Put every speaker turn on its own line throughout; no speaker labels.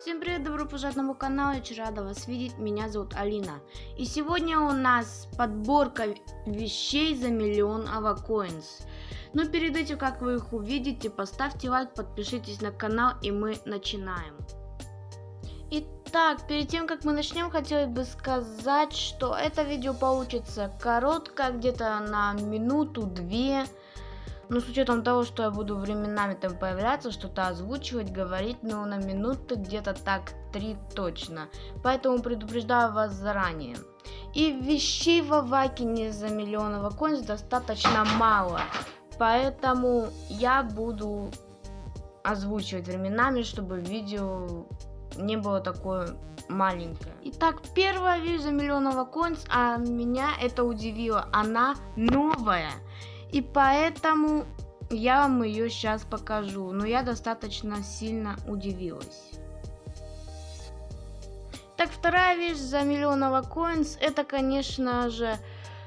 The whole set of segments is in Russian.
Всем привет, добро пожаловать на мой канал, я очень рада вас видеть, меня зовут Алина. И сегодня у нас подборка вещей за миллион авакоинс. Но перед этим, как вы их увидите, поставьте лайк, подпишитесь на канал и мы начинаем. Итак, перед тем, как мы начнем, хотелось бы сказать, что это видео получится короткое, где-то на минуту-две. Но с учетом того, что я буду временами там появляться, что-то озвучивать, говорить, ну на минуты где-то так три точно. Поэтому предупреждаю вас заранее. И вещей в Авакине за миллионного коинс достаточно мало. Поэтому я буду озвучивать временами, чтобы видео не было такое маленькое. Итак, первая вещь за миллионного коинс, а меня это удивило. Она новая. И поэтому я вам ее сейчас покажу. Но я достаточно сильно удивилась. Так, вторая вещь за миллионного коинс, это, конечно же,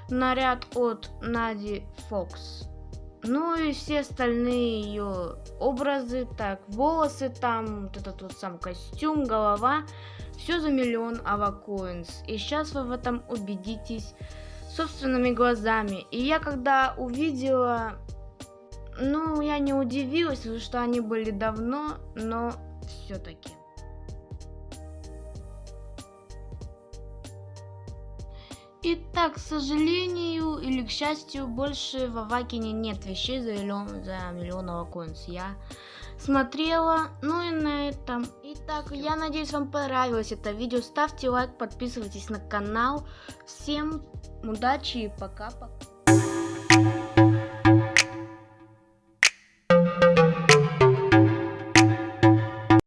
наряд от Нади Фокс. Ну и все остальные ее образы, так, волосы там, вот этот вот сам костюм, голова, все за миллион авакоинс. И сейчас вы в этом убедитесь собственными глазами. И я когда увидела, ну, я не удивилась, потому что они были давно, но все-таки. Итак, к сожалению или к счастью, больше в Авакине нет вещей за миллион, за миллионного коинс. Я смотрела, ну и на этом. Итак, я надеюсь, вам понравилось это видео. Ставьте лайк, подписывайтесь на канал. Всем удачи и пока-пока.